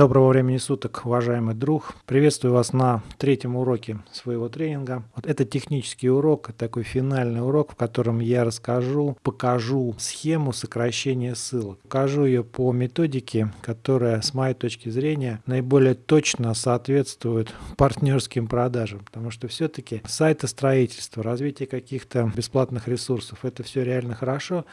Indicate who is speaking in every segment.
Speaker 1: Доброго времени суток, уважаемый друг. Приветствую вас на третьем уроке своего тренинга. Вот это технический урок, такой финальный урок, в котором я расскажу, покажу схему сокращения ссылок. Покажу ее по методике, которая, с моей точки зрения, наиболее точно соответствует партнерским продажам. Потому что все-таки сайтостроительство, развитие каких-то бесплатных ресурсов, это все реально хорошо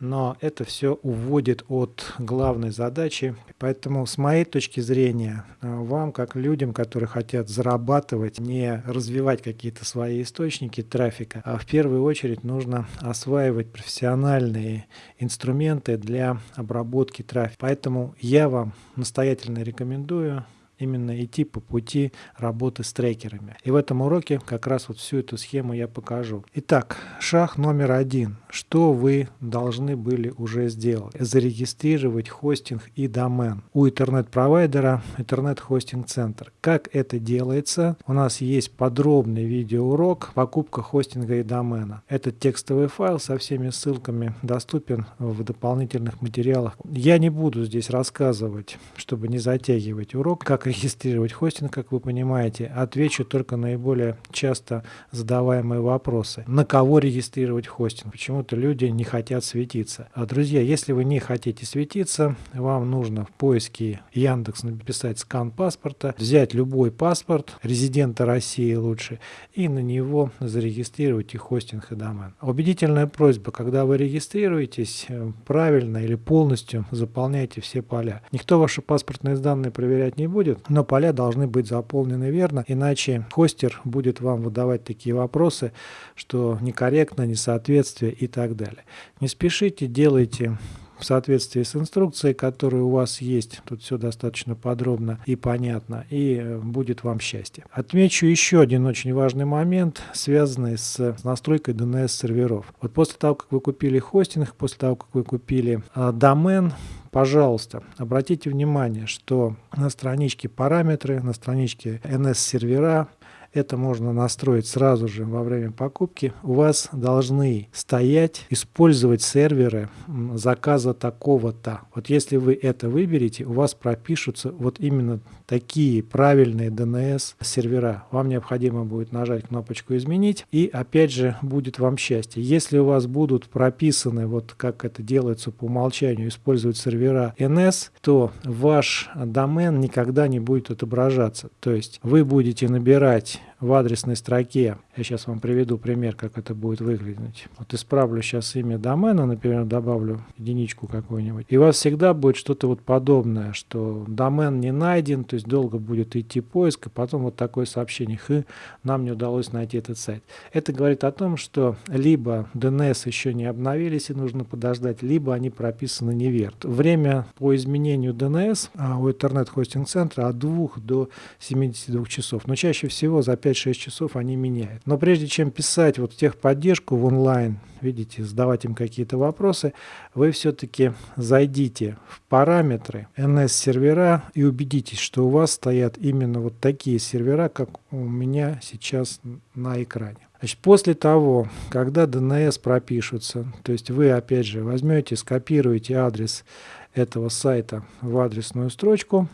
Speaker 1: но это все уводит от главной задачи. Поэтому с моей точки зрения, э, вам, как людям, которые хотят зарабатывать, не развивать какие-то свои источники трафика, а в первую очередь нужно осваивать профессиональные инструменты для обработки трафика. Поэтому я вам настоятельно рекомендую именно идти по пути работы с трекерами. И в этом уроке как раз вот всю эту схему я покажу. Итак, шаг номер один. Что вы должны были уже сделать? Зарегистрировать хостинг и домен у интернет-провайдера интернет-хостинг-центр. Как это делается? У нас есть подробный видеоурок покупка хостинга и домена. Этот текстовый файл со всеми ссылками доступен в дополнительных материалах. Я не буду здесь рассказывать, чтобы не затягивать урок, как регистрировать хостинг, как вы понимаете, отвечу только наиболее часто задаваемые вопросы. На кого регистрировать хостинг? Почему-то люди не хотят светиться. А, друзья, если вы не хотите светиться, вам нужно в поиске Яндекс написать скан паспорта, взять любой паспорт, резидента России лучше, и на него зарегистрировать и хостинг, и домен. Убедительная просьба, когда вы регистрируетесь, э, правильно или полностью заполняйте все поля. Никто ваши паспортные данные проверять не будет, но поля должны быть заполнены верно, иначе хостер будет вам выдавать такие вопросы, что некорректно, несоответствие и так далее. Не спешите, делайте в соответствии с инструкцией, которая у вас есть. Тут все достаточно подробно и понятно, и э, будет вам счастье. Отмечу еще один очень важный момент, связанный с настройкой DNS-серверов. Вот после того, как вы купили хостинг, после того, как вы купили э, домен, Пожалуйста, обратите внимание, что на страничке параметры, на страничке NS-сервера это можно настроить сразу же во время покупки, у вас должны стоять, использовать серверы заказа такого-то. Вот если вы это выберете, у вас пропишутся вот именно такие правильные DNS сервера. Вам необходимо будет нажать кнопочку «Изменить» и опять же будет вам счастье. Если у вас будут прописаны, вот как это делается по умолчанию, использовать сервера NS, то ваш домен никогда не будет отображаться. То есть вы будете набирать в адресной строке, я сейчас вам приведу пример, как это будет выглядеть. Вот исправлю сейчас имя домена, например, добавлю единичку какую-нибудь. И у вас всегда будет что-то вот подобное, что домен не найден, то есть долго будет идти поиск, и потом вот такое сообщение, хы, нам не удалось найти этот сайт. Это говорит о том, что либо DNS еще не обновились и нужно подождать, либо они прописаны неверно. Время по изменению DNS а, у интернет-хостинг-центра от 2 до 72 часов, но чаще всего за 5 5-6 часов они меняют. Но прежде чем писать вот техподдержку в онлайн, видите, задавать им какие-то вопросы, вы все-таки зайдите в параметры NS-сервера и убедитесь, что у вас стоят именно вот такие сервера, как у меня сейчас на экране. Значит, после того, когда DNS пропишутся, то есть вы опять же возьмете, скопируете адрес этого сайта в адресную строчку,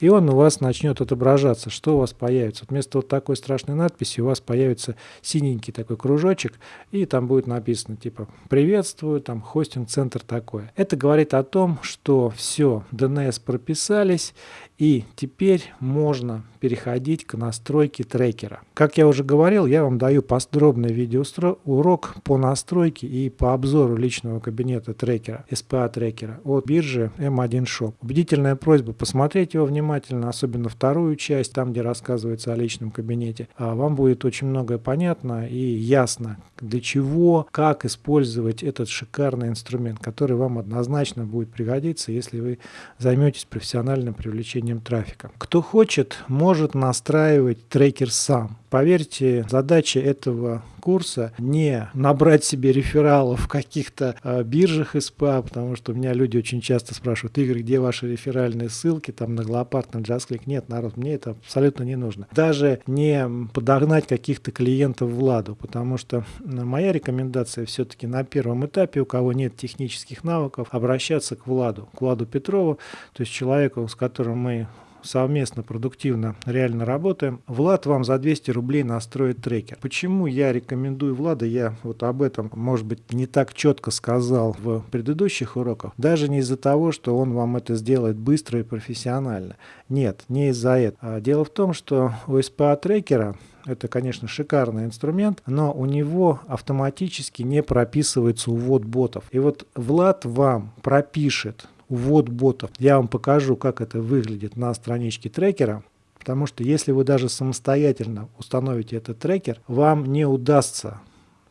Speaker 1: и он у вас начнет отображаться, что у вас появится. Вместо вот такой страшной надписи у вас появится синенький такой кружочек, и там будет написано типа «Приветствую, там хостинг-центр такое». Это говорит о том, что все, DNS прописались, и теперь можно переходить к настройке трекера. Как я уже говорил, я вам даю подробный видеоурок по настройке и по обзору личного кабинета трекера, SPA трекера от биржи M1 Shop. Убедительная просьба посмотреть его внимательно, особенно вторую часть, там где рассказывается о личном кабинете. А вам будет очень многое понятно и ясно, для чего, как использовать этот шикарный инструмент, который вам однозначно будет пригодиться, если вы займетесь профессиональным привлечением трафика. Кто хочет, может настраивать трекер сам. Поверьте, задача этого курса не набрать себе рефералов в каких-то э, биржах СПА, потому что у меня люди очень часто спрашивают, Игорь, где ваши реферальные ссылки, там на Глопарт, на JustClick. Нет, народ, мне это абсолютно не нужно. Даже не подогнать каких-то клиентов в ладу, потому что моя рекомендация все-таки на первом этапе, у кого нет технических навыков, обращаться к Владу, к Владу Петрову, то есть человеку, с которым мы совместно, продуктивно, реально работаем. Влад вам за 200 рублей настроит трекер. Почему я рекомендую Влада? Я вот об этом, может быть, не так четко сказал в предыдущих уроках. Даже не из-за того, что он вам это сделает быстро и профессионально. Нет, не из-за этого. А дело в том, что у SPA трекера это, конечно, шикарный инструмент, но у него автоматически не прописывается увод ботов. И вот Влад вам пропишет увод ботов. Я вам покажу, как это выглядит на страничке трекера. Потому что если вы даже самостоятельно установите этот трекер, вам не удастся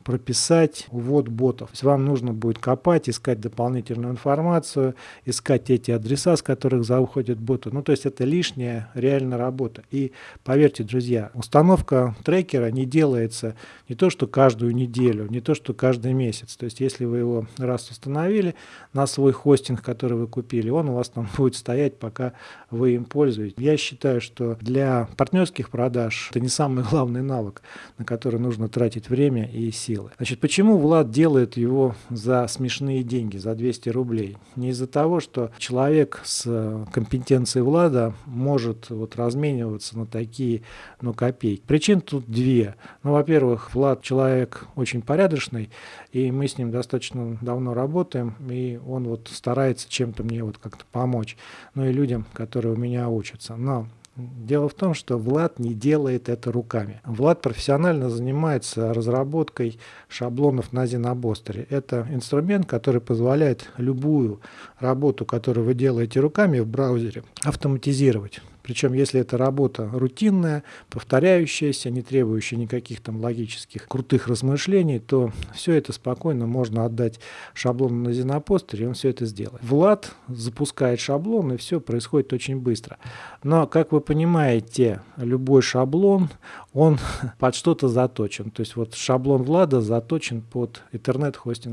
Speaker 1: прописать увод ботов. То есть вам нужно будет копать, искать дополнительную информацию, искать эти адреса, с которых заходят боты. Ну, то есть это лишняя реальная работа. И поверьте, друзья, установка трекера не делается не то, что каждую неделю, не то, что каждый месяц. То есть если вы его раз установили на свой хостинг, который вы купили, он у вас там будет стоять, пока вы им пользуетесь. Я считаю, что для партнерских продаж это не самый главный навык, на который нужно тратить время и силы силы. Значит, почему Влад делает его за смешные деньги, за 200 рублей? Не из-за того, что человек с э, компетенцией Влада может вот размениваться на такие ну, копейки. Причин тут две. Ну, во-первых, Влад человек очень порядочный, и мы с ним достаточно давно работаем, и он вот старается чем-то мне вот как-то помочь, ну и людям, которые у меня учатся. Но Дело в том, что Влад не делает это руками. Влад профессионально занимается разработкой шаблонов на Зинобостере. Это инструмент, который позволяет любую работу, которую вы делаете руками в браузере, автоматизировать. Причем, если это работа рутинная, повторяющаяся, не требующая никаких там логических крутых размышлений, то все это спокойно можно отдать шаблону на Зенопостере, и он все это сделает. Влад запускает шаблон, и все происходит очень быстро. Но, как вы понимаете, любой шаблон, он под что-то заточен. То есть вот шаблон Влада заточен под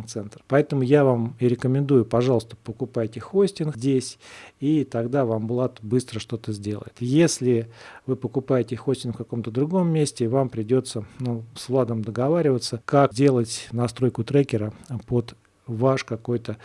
Speaker 1: Center. Поэтому я вам и рекомендую, пожалуйста, покупайте хостинг здесь, и тогда вам Влад быстро что-то сделает делает. Если вы покупаете хостинг в каком-то другом месте, вам придется ну, с Владом договариваться, как делать настройку трекера под ваш какой-то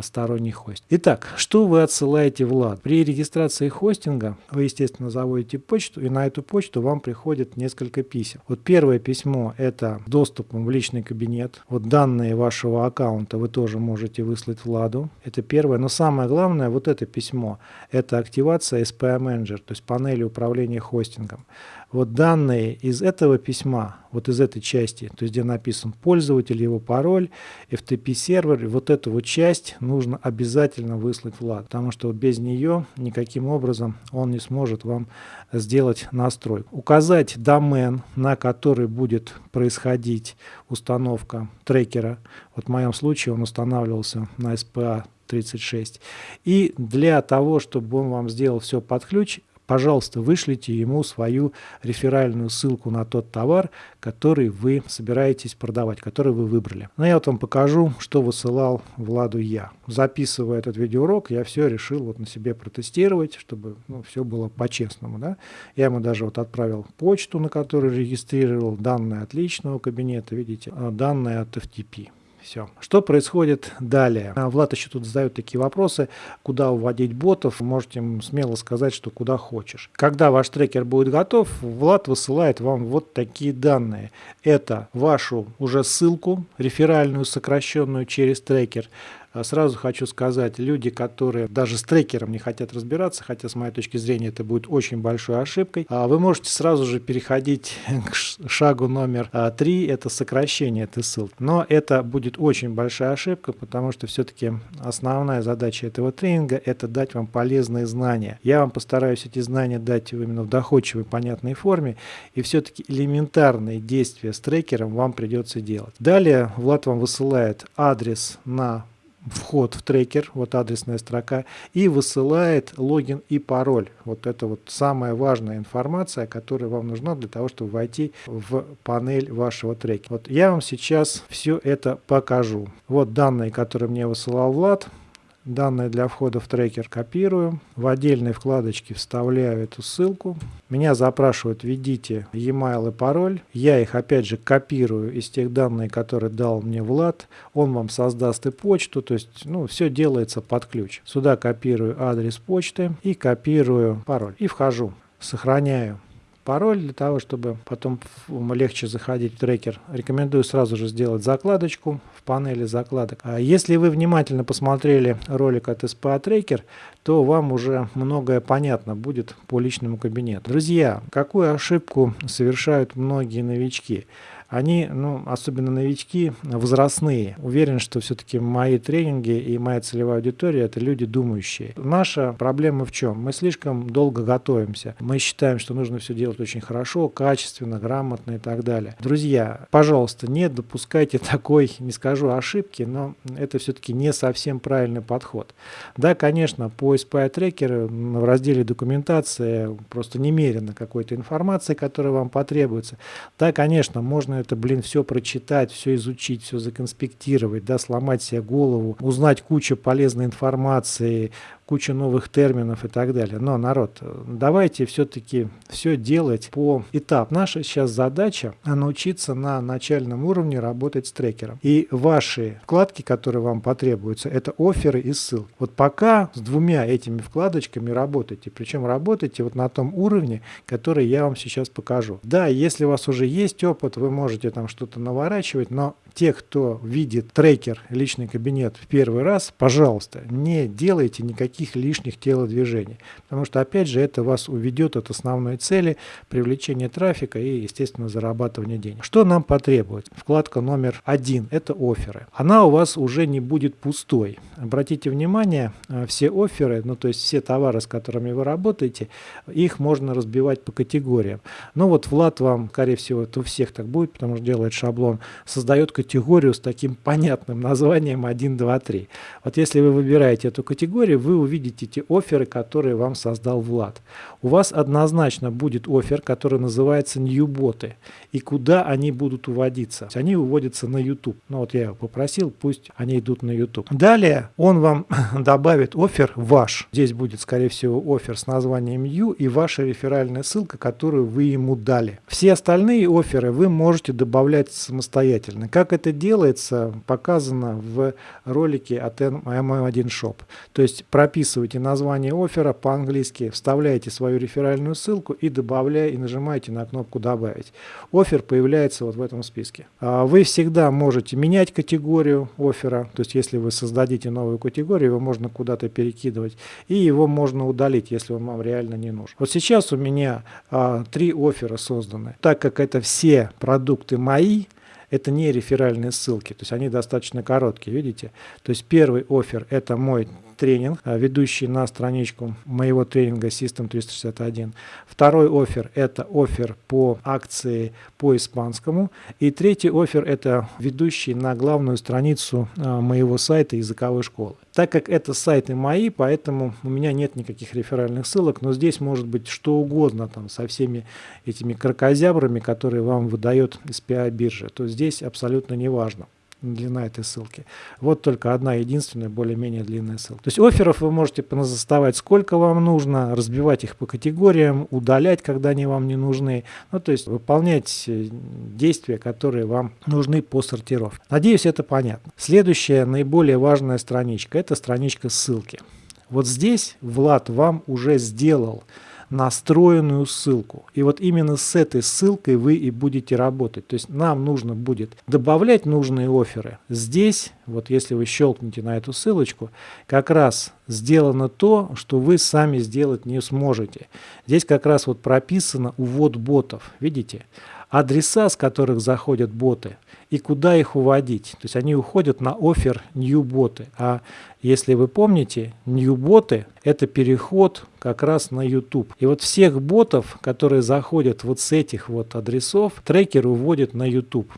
Speaker 1: сторонний хост. Итак, что вы отсылаете в LAN? При регистрации хостинга вы, естественно, заводите почту, и на эту почту вам приходит несколько писем. Вот первое письмо – это доступ в личный кабинет. Вот данные вашего аккаунта вы тоже можете выслать Владу. Это первое. Но самое главное, вот это письмо – это активация SPA Manager, то есть панели управления хостингом. Вот данные из этого письма, вот из этой части, то есть где написан пользователь, его пароль, FTP сервер, вот эту вот часть нужно обязательно выслать Влад, потому что без нее никаким образом он не сможет вам сделать настройку. Указать домен, на который будет происходить установка трекера. Вот в моем случае он устанавливался на SPA 36. И для того, чтобы он вам сделал все под ключ, пожалуйста, вышлите ему свою реферальную ссылку на тот товар, который вы собираетесь продавать, который вы выбрали. Но я вот вам покажу, что высылал Владу я. Записывая этот видеоурок, я все решил вот на себе протестировать, чтобы ну, все было по-честному. Да? Я ему даже вот отправил почту, на которую регистрировал данные от личного кабинета, видите, а данные от FTP. Все. Что происходит далее? А, Влад еще тут задает такие вопросы, куда уводить ботов. Можете смело сказать, что куда хочешь. Когда ваш трекер будет готов, Влад высылает вам вот такие данные. Это вашу уже ссылку, реферальную, сокращенную через трекер, сразу хочу сказать, люди, которые даже с трекером не хотят разбираться, хотя с моей точки зрения это будет очень большой ошибкой, а вы можете сразу же переходить к шагу номер а, три, это сокращение этой ссылки. Но это будет очень большая ошибка, потому что все-таки основная задача этого тренинга – это дать вам полезные знания. Я вам постараюсь эти знания дать именно в доходчивой, понятной форме, и все-таки элементарные действия с трекером вам придется делать. Далее Влад вам высылает адрес на вход в трекер, вот адресная строка, и высылает логин и пароль. Вот это вот самая важная информация, которая вам нужна для того, чтобы войти в панель вашего трекера. Вот я вам сейчас все это покажу. Вот данные, которые мне высылал Влад. Данные для входа в трекер копирую, в отдельной вкладочке вставляю эту ссылку. Меня запрашивают введите e-mail и пароль. Я их опять же копирую из тех данных, которые дал мне Влад. Он вам создаст и почту, то есть ну, все делается под ключ. Сюда копирую адрес почты и копирую пароль. И вхожу, сохраняю пароль для того, чтобы потом легче заходить в трекер. Рекомендую сразу же сделать закладочку в панели закладок. А если вы внимательно посмотрели ролик от SPA Tracker, то вам уже многое понятно будет по личному кабинету. Друзья, какую ошибку совершают многие новички? Они, ну, особенно новички, возрастные. Уверен, что все-таки мои тренинги и моя целевая аудитория – это люди думающие. Наша проблема в чем? Мы слишком долго готовимся. Мы считаем, что нужно все делать очень хорошо, качественно, грамотно и так далее. Друзья, пожалуйста, не допускайте такой, не скажу ошибки, но это все-таки не совсем правильный подход. Да, конечно, по SPI трекеру в разделе документация просто немерено какой-то информации, которая вам потребуется. Да, конечно, можно это, блин, все прочитать, все изучить, все законспектировать, да, сломать себе голову, узнать кучу полезной информации, кучу новых терминов и так далее. Но, народ, давайте все-таки все делать по этап. Наша сейчас задача научиться на начальном уровне работать с трекером. И ваши вкладки, которые вам потребуются, это оферы и ссылки. Вот пока с двумя этими вкладочками работайте. Причем работайте вот на том уровне, который я вам сейчас покажу. Да, если у вас уже есть опыт, вы можете там что-то наворачивать, но те, кто видит трекер личный кабинет в первый раз, пожалуйста, не делайте никаких лишних телодвижений, потому что, опять же, это вас уведет от основной цели привлечения трафика и, естественно, зарабатывания денег. Что нам потребуется? Вкладка номер один – это оферы. Она у вас уже не будет пустой. Обратите внимание, э, все оферы, ну то есть все товары, с которыми вы работаете, их можно разбивать по категориям. Ну вот Влад вам, скорее всего, это у всех так будет, потому что делает шаблон, создает категорию с таким понятным названием 1, 2, 3. Вот если вы выбираете эту категорию, вы увидите те оферы, которые вам создал Влад. У вас однозначно будет офер, который называется New боты. И куда они будут уводиться? Они уводятся на YouTube. Ну вот я его попросил, пусть они идут на YouTube. Далее он вам добавит офер ваш. Здесь будет, скорее всего, офер с названием New и ваша реферальная ссылка, которую вы ему дали. Все остальные оферы вы можете добавлять самостоятельно. Как это делается, показано в ролике от M1 Shop. То есть прописывайте название оффера по-английски, вставляете свою реферальную ссылку и добавляете и нажимаете на кнопку «Добавить». Офер появляется вот в этом списке. А вы всегда можете менять категорию оффера, то есть если вы создадите новую категорию, его можно куда-то перекидывать, и его можно удалить, если он вам реально не нужен. Вот сейчас у меня а, три оффера созданы. Так как это все продукты мои, это не реферальные ссылки, то есть они достаточно короткие, видите? То есть первый офер – это мой тренинг, а, ведущий на страничку моего тренинга System 361. Второй офер – это офер по акции по испанскому. И третий офер – это ведущий на главную страницу а, моего сайта языковой школы. Так как это сайты мои, поэтому у меня нет никаких реферальных ссылок, но здесь может быть что угодно там со всеми этими крокозябрами, которые вам выдает SPI биржа, то здесь абсолютно не важно длина этой ссылки. Вот только одна единственная более-менее длинная ссылка. То есть офферов вы можете заставать сколько вам нужно, разбивать их по категориям, удалять, когда они вам не нужны. Ну, то есть выполнять э, действия, которые вам нужны по сортировке. Надеюсь, это понятно. Следующая наиболее важная страничка – это страничка ссылки. Вот здесь Влад вам уже сделал настроенную ссылку. И вот именно с этой ссылкой вы и будете работать. То есть нам нужно будет добавлять нужные оферы. Здесь, вот если вы щелкнете на эту ссылочку, как раз сделано то, что вы сами сделать не сможете. Здесь как раз вот прописано увод ботов. Видите? Адреса, с которых заходят боты, и куда их уводить. То есть они уходят на офер new боты. А если вы помните, new боты это переход как раз на YouTube. И вот всех ботов, которые заходят вот с этих вот адресов, трекер уводит на YouTube.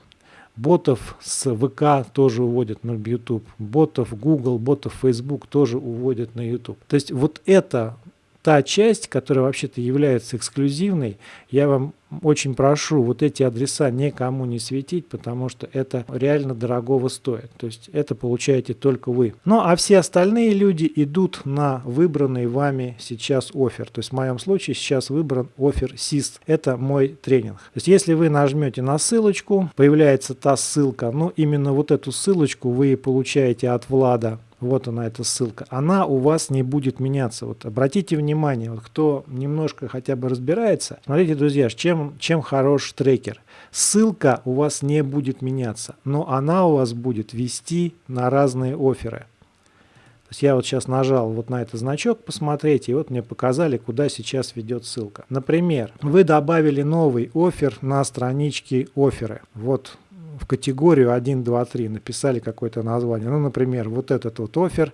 Speaker 1: Ботов с ВК тоже уводят на YouTube. Ботов Google, ботов Facebook тоже уводят на YouTube. То есть вот это та часть, которая вообще-то является эксклюзивной, я вам очень прошу вот эти адреса никому не светить, потому что это реально дорогого стоит. То есть это получаете только вы. Ну а все остальные люди идут на выбранный вами сейчас офер. То есть в моем случае сейчас выбран офер SIST. Это мой тренинг. То есть если вы нажмете на ссылочку, появляется та ссылка, но именно вот эту ссылочку вы получаете от Влада вот она эта ссылка, она у вас не будет меняться. Вот обратите внимание, вот кто немножко хотя бы разбирается, смотрите, друзья, чем, чем хорош трекер. Ссылка у вас не будет меняться, но она у вас будет вести на разные оферы. То есть я вот сейчас нажал вот на этот значок посмотреть, и вот мне показали, куда сейчас ведет ссылка. Например, вы добавили новый офер на страничке оферы. Вот категорию 1, 2, 3 написали какое-то название. Ну, например, вот этот вот офер,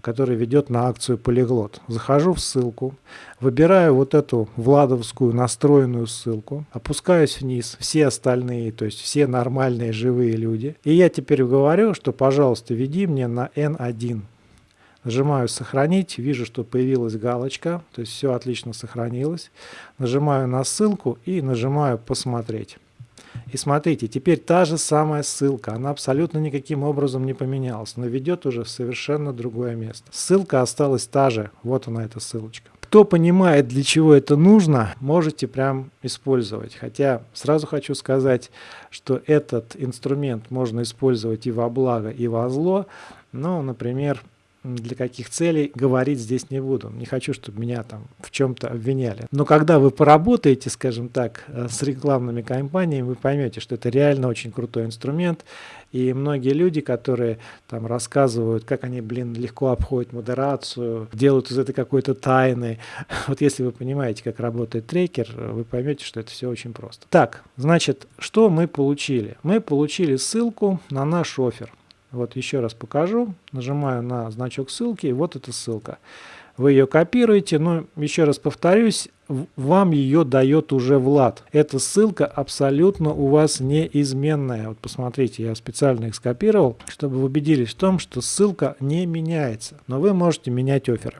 Speaker 1: который ведет на акцию Полиглот. Захожу в ссылку, выбираю вот эту владовскую настроенную ссылку, опускаюсь вниз, все остальные, то есть все нормальные живые люди. И я теперь говорю, что, пожалуйста, веди мне на N1. Нажимаю «Сохранить», вижу, что появилась галочка, то есть все отлично сохранилось. Нажимаю на ссылку и нажимаю «Посмотреть». И смотрите, теперь та же самая ссылка, она абсолютно никаким образом не поменялась, но ведет уже в совершенно другое место. Ссылка осталась та же, вот она эта ссылочка. Кто понимает, для чего это нужно, можете прям использовать. Хотя сразу хочу сказать, что этот инструмент можно использовать и во благо, и во зло. Ну, например, для каких целей, говорить здесь не буду. Не хочу, чтобы меня там в чем-то обвиняли. Но когда вы поработаете, скажем так, э, с рекламными кампаниями, вы поймете, что это реально очень крутой инструмент. И многие люди, которые там рассказывают, как они, блин, легко обходят модерацию, делают из этой какой-то тайны. Вот если вы понимаете, как работает трекер, вы поймете, что это все очень просто. Так, значит, что мы получили? Мы получили ссылку на наш офер. Вот еще раз покажу. Нажимаю на значок ссылки, и вот эта ссылка. Вы ее копируете, но еще раз повторюсь, вам ее дает уже Влад. Эта ссылка абсолютно у вас неизменная. Вот посмотрите, я специально их скопировал, чтобы вы убедились в том, что ссылка не меняется. Но вы можете менять оферы.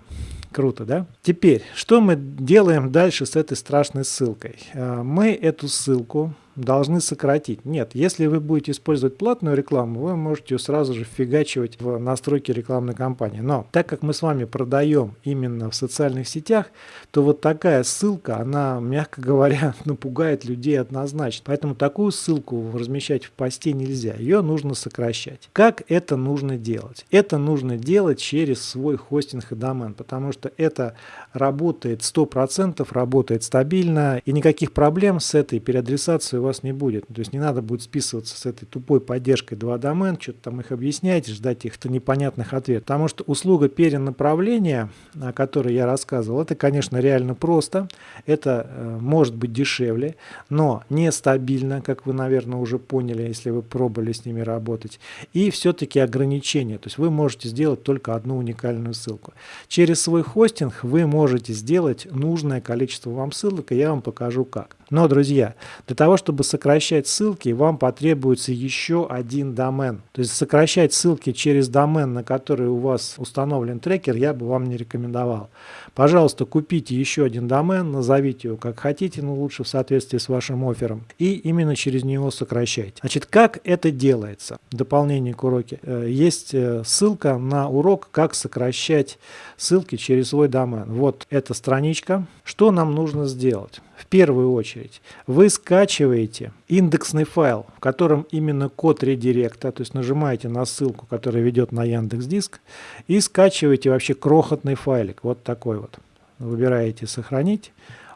Speaker 1: Круто, да? Теперь, что мы делаем дальше с этой страшной ссылкой? А, мы эту ссылку должны сократить. Нет, если вы будете использовать платную рекламу, вы можете сразу же фигачивать в настройки рекламной кампании. Но так как мы с вами продаем именно в социальных сетях, то вот такая ссылка, она, мягко говоря, напугает людей однозначно. Поэтому такую ссылку размещать в посте нельзя, ее нужно сокращать. Как это нужно делать? Это нужно делать через свой хостинг и домен, потому что это работает 100%, работает стабильно, и никаких проблем с этой переадресацией у вас не будет. То есть не надо будет списываться с этой тупой поддержкой 2 домен, что-то там их объяснять, ждать их-то непонятных ответов. Потому что услуга перенаправления, о которой я рассказывал, это, конечно, реально просто, это э, может быть дешевле, но нестабильно, как вы, наверное, уже поняли, если вы пробовали с ними работать, и все-таки ограничения. То есть вы можете сделать только одну уникальную ссылку. Через свой хостинг вы можете сделать нужное количество вам ссылок, и я вам покажу как. Но, друзья, для того, чтобы сокращать ссылки, вам потребуется еще один домен. То есть сокращать ссылки через домен, на который у вас установлен трекер, я бы вам не рекомендовал. Пожалуйста, купите еще один домен, назовите его как хотите, но лучше в соответствии с вашим оффером. И именно через него сокращайте. Значит, как это делается? В дополнение к уроке. Э, есть э, ссылка на урок, как сокращать ссылки через свой домен. Вот эта страничка. Что нам нужно сделать? В первую очередь вы скачиваете индексный файл, в котором именно код редиректа, то есть нажимаете на ссылку, которая ведет на Яндекс Диск, и скачиваете вообще крохотный файлик, вот такой вот. Выбираете «Сохранить»,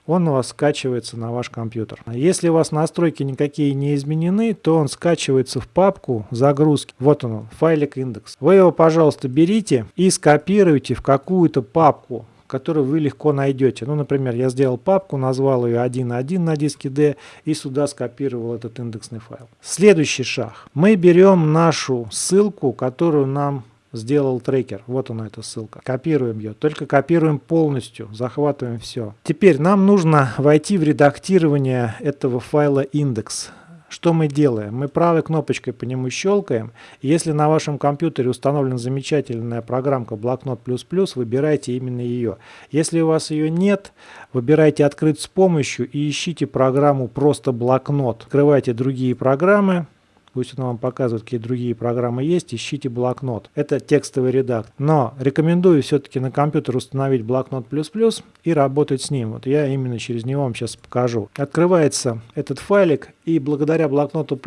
Speaker 1: он у вас скачивается на ваш компьютер. Если у вас настройки никакие не изменены, то он скачивается в папку загрузки. Вот он, файлик индекс. Вы его, пожалуйста, берите и скопируйте в какую-то папку которую вы легко найдете. Ну, например, я сделал папку, назвал ее 1.1 на диске D и сюда скопировал этот индексный файл. Следующий шаг. Мы берем нашу ссылку, которую нам сделал трекер. Вот она эта ссылка. Копируем ее. Только копируем полностью. Захватываем все. Теперь нам нужно войти в редактирование этого файла индекс. Что мы делаем? Мы правой кнопочкой по нему щелкаем. Если на вашем компьютере установлена замечательная программка Блокнот++, выбирайте именно ее. Если у вас ее нет, выбирайте «Открыть с помощью» и ищите программу «Просто блокнот». Открывайте другие программы пусть он вам показывает, какие другие программы есть, ищите блокнот. Это текстовый редактор. Но рекомендую все-таки на компьютер установить блокнот и работать с ним. Вот я именно через него вам сейчас покажу. Открывается этот файлик, и благодаря блокноту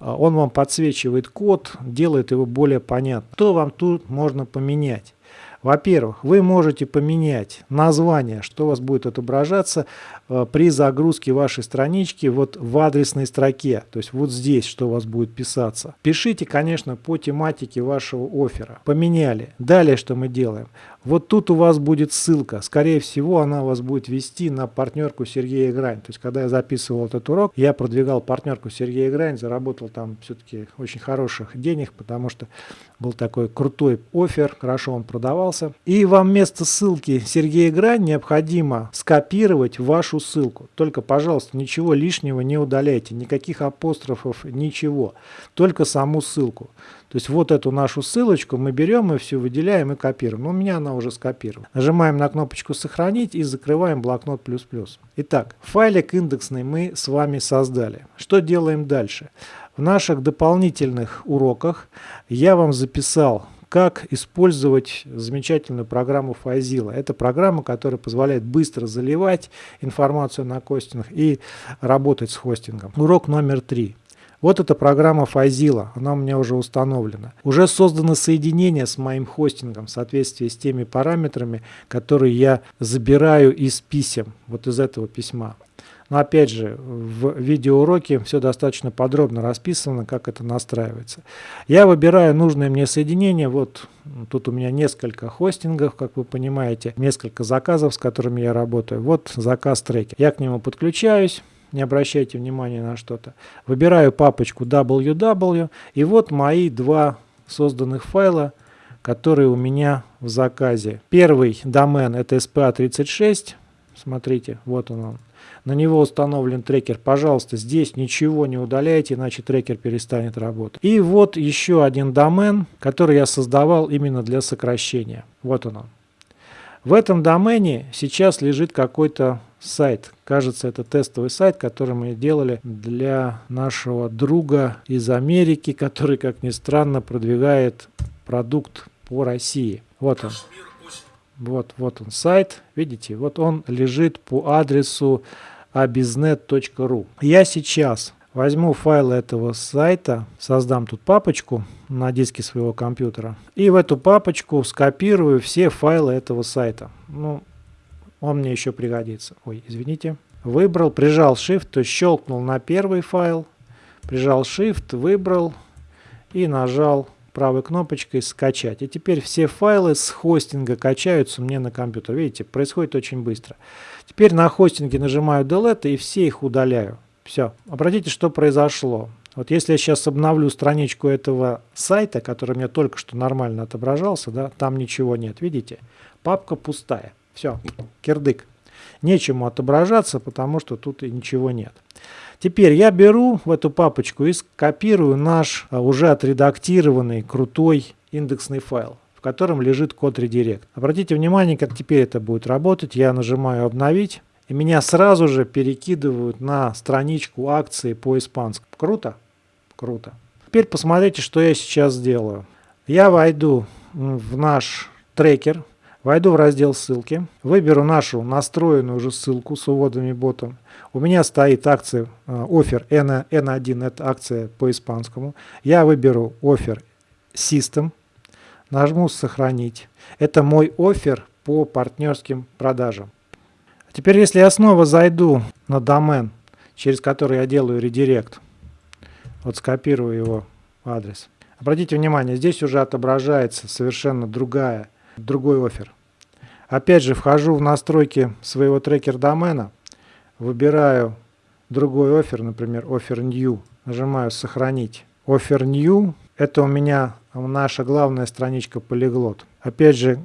Speaker 1: а, он вам подсвечивает код, делает его более понятным. Что вам тут можно поменять? Во-первых, вы можете поменять название, что у вас будет отображаться э, при загрузке вашей странички вот в адресной строке, то есть вот здесь, что у вас будет писаться. Пишите, конечно, по тематике вашего оффера. Поменяли. Далее что мы делаем? Вот тут у вас будет ссылка. Скорее всего, она вас будет вести на партнерку Сергея Грань. То есть, когда я записывал этот урок, я продвигал партнерку Сергея Грань, заработал там все-таки очень хороших денег, потому что был такой крутой офер, хорошо он продавался. И вам вместо ссылки Сергея Грань необходимо скопировать вашу ссылку. Только, пожалуйста, ничего лишнего не удаляйте, никаких апострофов, ничего. Только саму ссылку. То есть вот эту нашу ссылочку мы берем и все выделяем и копируем. У меня она уже скопирована. Нажимаем на кнопочку «Сохранить» и закрываем блокнот плюс плюс. Итак, файлик индексный мы с вами создали. Что делаем дальше? В наших дополнительных уроках я вам записал как использовать замечательную программу Fazilla. Это программа, которая позволяет быстро заливать информацию на хостинг и работать с хостингом. Урок номер три. Вот эта программа Fazilla, она у меня уже установлена. Уже создано соединение с моим хостингом в соответствии с теми параметрами, которые я забираю из писем, вот из этого письма. Но опять же, в видеоуроке все достаточно подробно расписано, как это настраивается. Я выбираю нужное мне соединение. Вот тут у меня несколько хостингов, как вы понимаете, несколько заказов, с которыми я работаю. Вот заказ трекер. Я к нему подключаюсь не обращайте внимания на что-то. Выбираю папочку www, и вот мои два созданных файла, которые у меня в заказе. Первый домен это SPA36, смотрите, вот он, он. На него установлен трекер. Пожалуйста, здесь ничего не удаляйте, иначе трекер перестанет работать. И вот еще один домен, который я создавал именно для сокращения. Вот он. В этом домене сейчас лежит какой-то сайт. Кажется, это тестовый сайт, который мы делали для нашего друга из Америки, который, как ни странно, продвигает продукт по России. Вот он. Вот, вот он сайт. Видите, вот он лежит по адресу abiznet.ru. Я сейчас возьму файл этого сайта, создам тут папочку на диске своего компьютера и в эту папочку скопирую все файлы этого сайта. Ну, он мне еще пригодится. Ой, извините. Выбрал, прижал Shift, то есть щелкнул на первый файл, прижал Shift, выбрал и нажал правой кнопочкой «Скачать». И теперь все файлы с хостинга качаются мне на компьютер. Видите, происходит очень быстро. Теперь на хостинге нажимаю Delete и все их удаляю. Все. Обратите, что произошло. Вот если я сейчас обновлю страничку этого сайта, который мне только что нормально отображался, да, там ничего нет, видите? Папка пустая. Все, кирдык. Нечему отображаться, потому что тут и ничего нет. Теперь я беру в эту папочку и скопирую наш а, уже отредактированный крутой индексный файл, котором лежит код редирект. Обратите внимание, как теперь это будет работать. Я нажимаю «Обновить», и меня сразу же перекидывают на страничку акции по испанскому. Круто? Круто. Теперь посмотрите, что я сейчас сделаю. Я войду в наш трекер, Войду в раздел ссылки, выберу нашу настроенную уже ссылку с уводами ботом. У меня стоит акция офер N, N1, это акция по испанскому. Я выберу офер System, нажму сохранить. Это мой офер по партнерским продажам. Теперь если я снова зайду на домен, через который я делаю редирект, вот скопирую его адрес. Обратите внимание, здесь уже отображается совершенно другая, другой офер. Опять же, вхожу в настройки своего трекер домена, выбираю другой офер, например, offer new, нажимаю сохранить. Offer new – это у меня наша главная страничка полиглот. Опять же,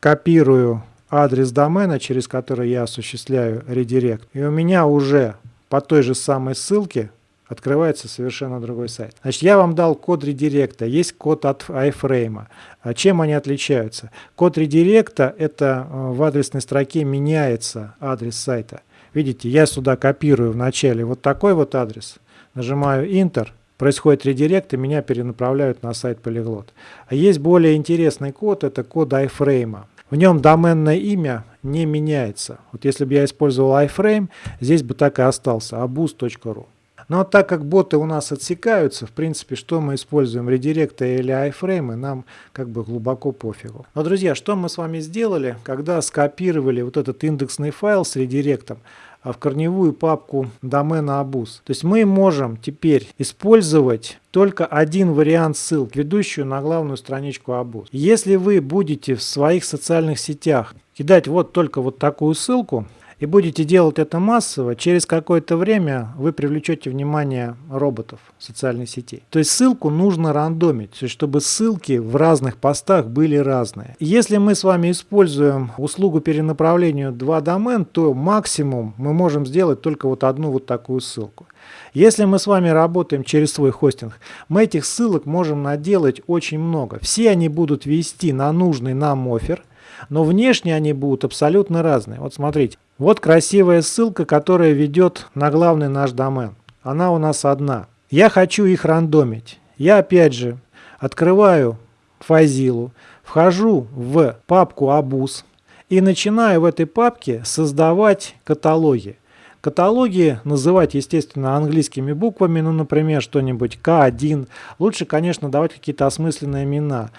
Speaker 1: копирую адрес домена, через который я осуществляю редирект. И у меня уже по той же самой ссылке открывается совершенно другой сайт. Значит, я вам дал код редиректа, есть код от iFrame. А чем они отличаются? Код редиректа – это э, в адресной строке меняется адрес сайта. Видите, я сюда копирую вначале вот такой вот адрес, нажимаю Enter, происходит редирект и меня перенаправляют на сайт Polyglot. А есть более интересный код, это код iFrame. В нем доменное имя не меняется. Вот если бы я использовал iFrame, здесь бы так и остался, abuz.ru. Но так как боты у нас отсекаются, в принципе, что мы используем, редиректы или iFrame, нам как бы глубоко пофигу. Но, друзья, что мы с вами сделали, когда скопировали вот этот индексный файл с редиректом, в корневую папку домена abus. То есть мы можем теперь использовать только один вариант ссылки, ведущую на главную страничку abus. Если вы будете в своих социальных сетях кидать вот только вот такую ссылку, и будете делать это массово, через какое-то время вы привлечете внимание роботов социальной сети. То есть ссылку нужно рандомить, чтобы ссылки в разных постах были разные. Если мы с вами используем услугу перенаправления 2 домен, то максимум мы можем сделать только вот одну вот такую ссылку. Если мы с вами работаем через свой хостинг, мы этих ссылок можем наделать очень много. Все они будут вести на нужный нам офер, но внешне они будут абсолютно разные. Вот смотрите, вот красивая ссылка, которая ведет на главный наш домен. Она у нас одна. Я хочу их рандомить. Я опять же открываю файзилу, вхожу в папку Abus и начинаю в этой папке создавать каталоги. Каталоги называть, естественно, английскими буквами, ну, например, что-нибудь К1. Лучше, конечно, давать какие-то осмысленные имена.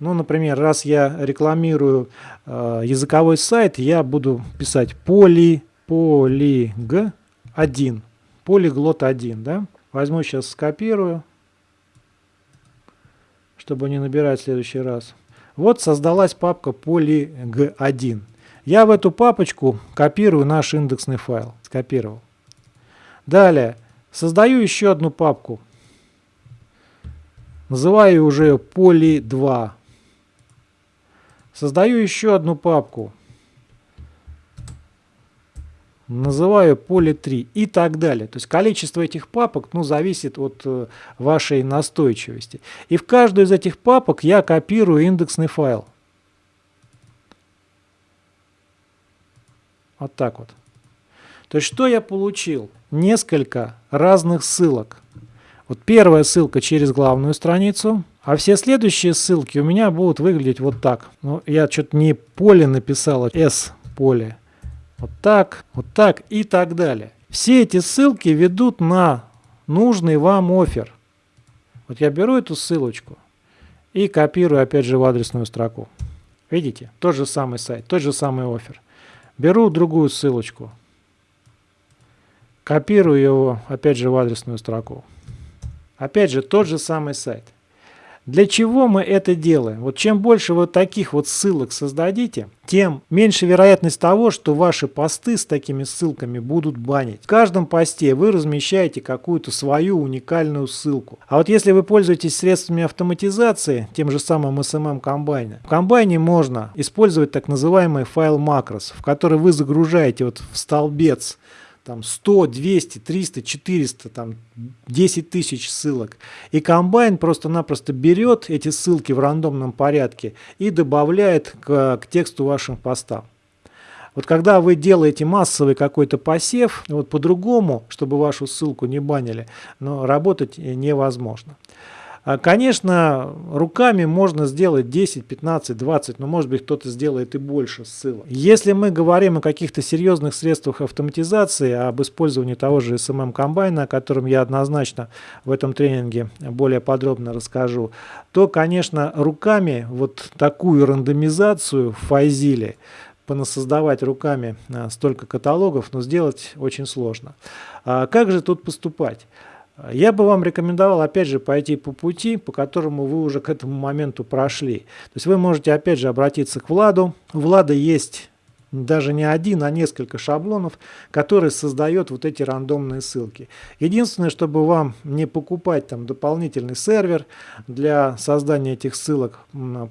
Speaker 1: Ну, например, раз я рекламирую э, языковой сайт, я буду писать поли, полиг 1, полиглот 1, да? Возьму сейчас, скопирую, чтобы не набирать в следующий раз. Вот создалась папка polyg1. Я в эту папочку копирую наш индексный файл. Скопировал. Далее, создаю еще одну папку. Называю уже poly2. Создаю еще одну папку. Называю поле 3 и так далее. То есть количество этих папок ну, зависит от э, вашей настойчивости. И в каждую из этих папок я копирую индексный файл. Вот так вот. То есть что я получил? Несколько разных ссылок. Вот первая ссылка через главную страницу, а все следующие ссылки у меня будут выглядеть вот так. Ну, я что-то не поле написал, а S поле. Вот так, вот так и так далее. Все эти ссылки ведут на нужный вам офер. Вот я беру эту ссылочку и копирую опять же в адресную строку. Видите? Тот же самый сайт, тот же самый офер. Беру другую ссылочку, копирую его опять же в адресную строку. Опять же, тот же самый сайт. Для чего мы это делаем? Вот чем больше вот таких вот ссылок создадите, тем меньше вероятность того, что ваши посты с такими ссылками будут банить. В каждом посте вы размещаете какую-то свою уникальную ссылку. А вот если вы пользуетесь средствами автоматизации, тем же самым SMM комбайне, в комбайне можно использовать так называемый файл макрос, в который вы загружаете вот в столбец там 100, 200, 300, 400, там 10 тысяч ссылок. И комбайн просто-напросто берет эти ссылки в рандомном порядке и добавляет к, к тексту вашим постам. Вот когда вы делаете массовый какой-то посев, вот по-другому, чтобы вашу ссылку не банили, но работать невозможно. А, конечно, руками можно сделать 10, 15, 20, но может быть кто-то сделает и больше ссылок. Если мы говорим о каких-то серьезных средствах автоматизации, об использовании того же SMM комбайна, о котором я однозначно в этом тренинге более подробно расскажу, то, конечно, руками вот такую рандомизацию в файзиле понасоздавать руками а, столько каталогов, но сделать очень сложно. А как же тут поступать? Я бы вам рекомендовал, опять же, пойти по пути, по которому вы уже к этому моменту прошли. То есть вы можете, опять же, обратиться к Владу. У Влада есть даже не один, а несколько шаблонов, которые создает вот эти рандомные ссылки. Единственное, чтобы вам не покупать там дополнительный сервер для создания этих ссылок,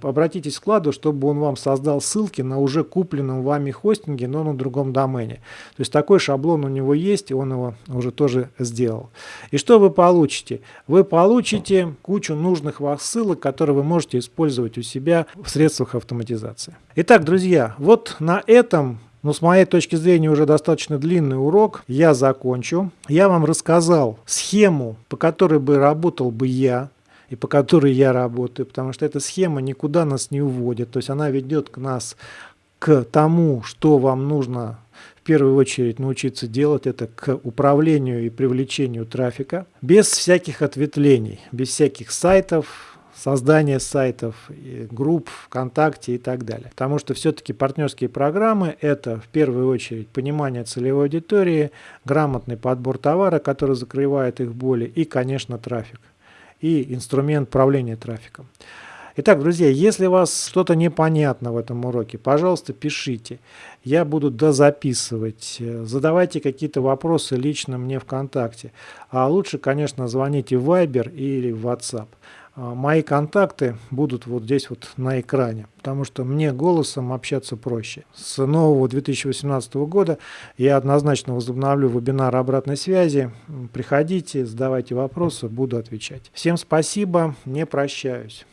Speaker 1: обратитесь к складу, чтобы он вам создал ссылки на уже купленном вами хостинге, но на другом домене. То есть такой шаблон у него есть, и он его уже тоже сделал. И что вы получите? Вы получите кучу нужных вас ссылок, которые вы можете использовать у себя в средствах автоматизации. Итак, друзья, вот на этом но с моей точки зрения уже достаточно длинный урок. Я закончу. Я вам рассказал схему, по которой бы работал бы я и по которой я работаю, потому что эта схема никуда нас не уводит. То есть она ведет к нас к тому, что вам нужно в первую очередь научиться делать это к управлению и привлечению трафика без всяких ответвлений, без всяких сайтов, создание сайтов, групп ВКонтакте и так далее. Потому что все-таки партнерские программы – это в первую очередь понимание целевой аудитории, грамотный подбор товара, который закрывает их боли и, конечно, трафик. И инструмент управления трафиком. Итак, друзья, если у вас что-то непонятно в этом уроке, пожалуйста, пишите. Я буду дозаписывать. Задавайте какие-то вопросы лично мне ВКонтакте. А лучше, конечно, звоните в Viber или в WhatsApp. А, мои контакты будут вот здесь вот на экране, потому что мне голосом общаться проще. С нового 2018 года я однозначно возобновлю вебинар обратной связи. Приходите, задавайте вопросы, буду отвечать. Всем спасибо, не прощаюсь.